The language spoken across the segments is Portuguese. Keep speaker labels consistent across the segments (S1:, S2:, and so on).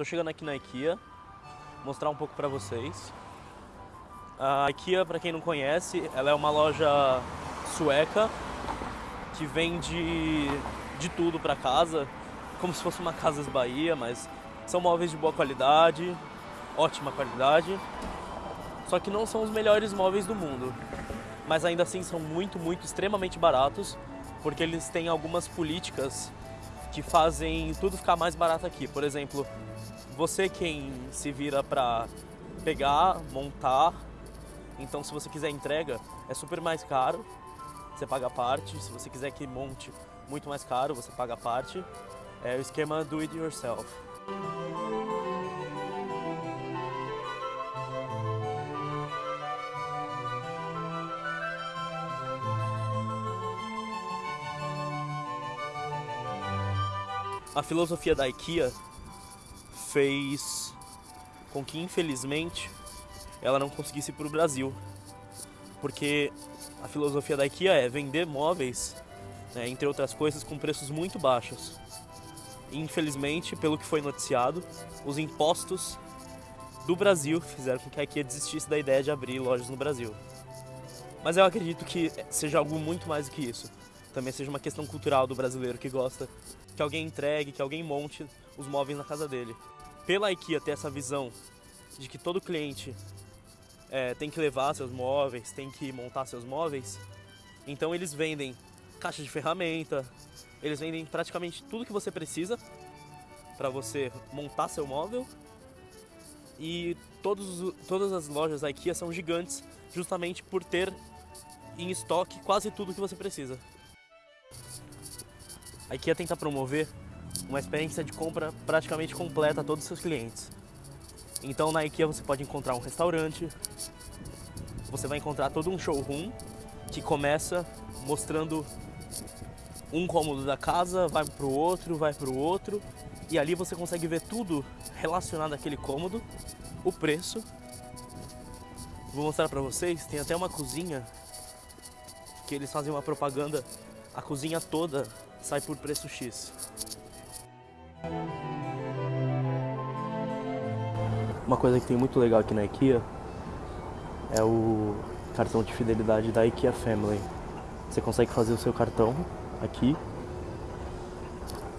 S1: tô chegando aqui na IKEA, mostrar um pouco pra vocês. A IKEA, pra quem não conhece, ela é uma loja sueca que vende de tudo pra casa, como se fosse uma Casas Bahia, mas são móveis de boa qualidade, ótima qualidade. Só que não são os melhores móveis do mundo, mas ainda assim são muito, muito extremamente baratos, porque eles têm algumas políticas que fazem tudo ficar mais barato aqui. Por exemplo, você quem se vira para pegar, montar, então se você quiser entrega, é super mais caro, você paga a parte. Se você quiser que monte, muito mais caro, você paga a parte. É o esquema do it yourself. A filosofia da IKEA fez com que, infelizmente, ela não conseguisse ir para o Brasil. Porque a filosofia da IKEA é vender móveis, né, entre outras coisas, com preços muito baixos. Infelizmente, pelo que foi noticiado, os impostos do Brasil fizeram com que a IKEA desistisse da ideia de abrir lojas no Brasil. Mas eu acredito que seja algo muito mais do que isso. Também seja uma questão cultural do brasileiro que gosta que alguém entregue, que alguém monte os móveis na casa dele. Pela IKEA ter essa visão de que todo cliente é, tem que levar seus móveis, tem que montar seus móveis, então eles vendem caixa de ferramenta, eles vendem praticamente tudo que você precisa para você montar seu móvel. E todos, todas as lojas da IKEA são gigantes justamente por ter em estoque quase tudo que você precisa. A IKEA tenta promover uma experiência de compra praticamente completa a todos os seus clientes. Então na IKEA você pode encontrar um restaurante, você vai encontrar todo um showroom que começa mostrando um cômodo da casa, vai para o outro, vai para o outro, e ali você consegue ver tudo relacionado àquele cômodo, o preço. Vou mostrar para vocês, tem até uma cozinha que eles fazem uma propaganda, a cozinha toda sai por preço X. Uma coisa que tem muito legal aqui na IKEA é o cartão de fidelidade da IKEA Family. Você consegue fazer o seu cartão aqui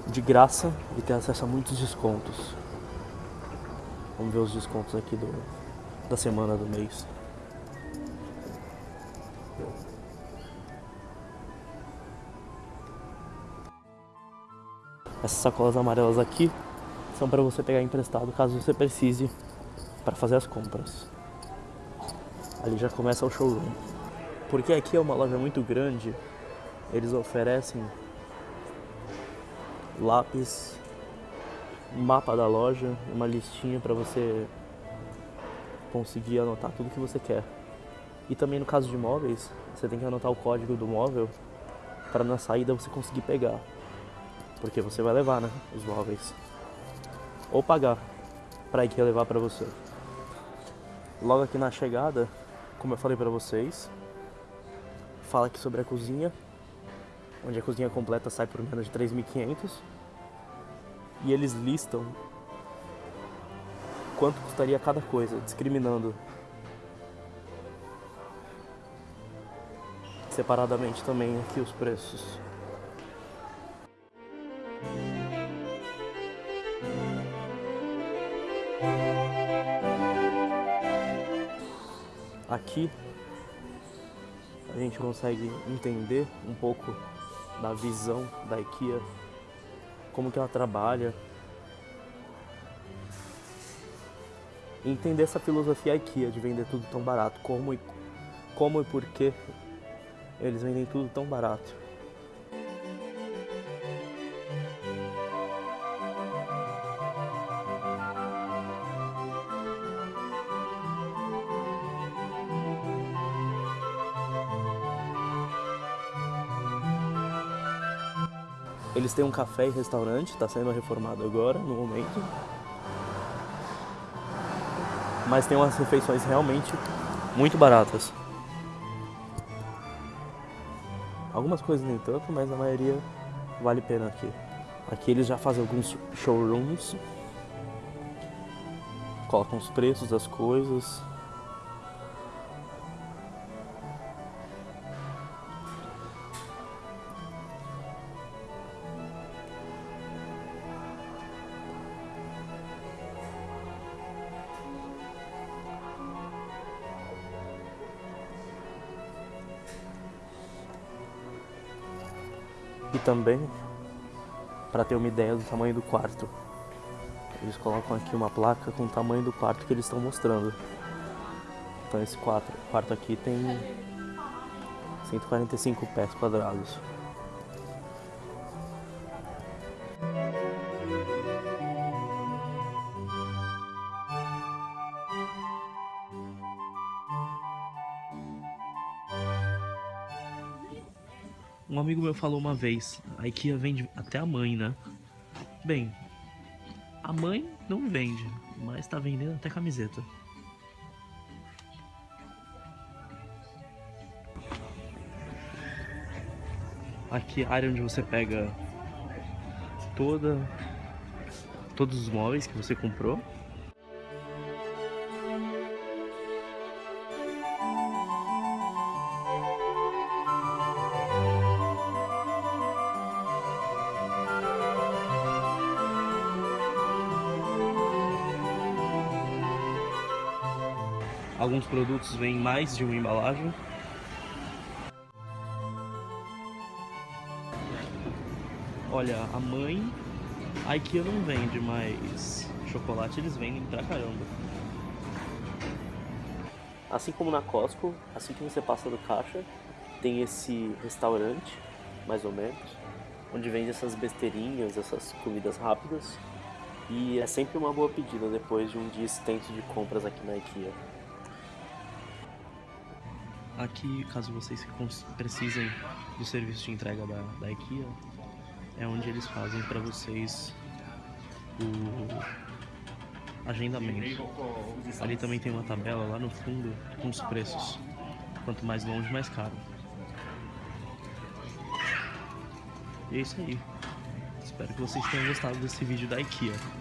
S1: de graça e ter acesso a muitos descontos. Vamos ver os descontos aqui do, da semana do mês. Essas sacolas amarelas aqui são para você pegar emprestado caso você precise para fazer as compras. Ali já começa o showroom. Porque aqui é uma loja muito grande, eles oferecem lápis, mapa da loja, uma listinha para você conseguir anotar tudo que você quer. E também no caso de móveis, você tem que anotar o código do móvel para na saída você conseguir pegar. Porque você vai levar, né? Os móveis. Ou pagar para IKEA levar para você. Logo aqui na chegada, como eu falei para vocês, fala aqui sobre a cozinha, onde a cozinha completa sai por menos de 3.500. E eles listam quanto custaria cada coisa, discriminando separadamente também aqui os preços. Aqui a gente consegue entender um pouco da visão da IKEA, como que ela trabalha, entender essa filosofia IKEA de vender tudo tão barato, como e, como e por que eles vendem tudo tão barato. Eles têm um café e restaurante, está sendo reformado agora, no momento. Mas tem umas refeições realmente muito baratas. Algumas coisas nem tanto, mas a maioria vale a pena aqui. Aqui eles já fazem alguns showrooms colocam os preços das coisas. E também para ter uma ideia do tamanho do quarto. Eles colocam aqui uma placa com o tamanho do quarto que eles estão mostrando. Então esse quarto, quarto aqui tem 145 pés quadrados. Um amigo meu falou uma vez, a IKEA vende até a mãe, né? Bem, a mãe não vende, mas tá vendendo até camiseta. Aqui é a área onde você pega toda todos os móveis que você comprou Alguns produtos vêm mais de uma embalagem. Olha, a mãe, a IKEA não vende, mas chocolate eles vendem pra caramba. Assim como na Costco, assim que você passa do caixa, tem esse restaurante, mais ou menos, onde vende essas besteirinhas, essas comidas rápidas. E é sempre uma boa pedida depois de um dia extenso de compras aqui na IKEA. Aqui, caso vocês precisem do serviço de entrega da, da IKEA, é onde eles fazem para vocês o agendamento. Ali também tem uma tabela lá no fundo com os preços. Quanto mais longe, mais caro. E é isso aí. Espero que vocês tenham gostado desse vídeo da IKEA.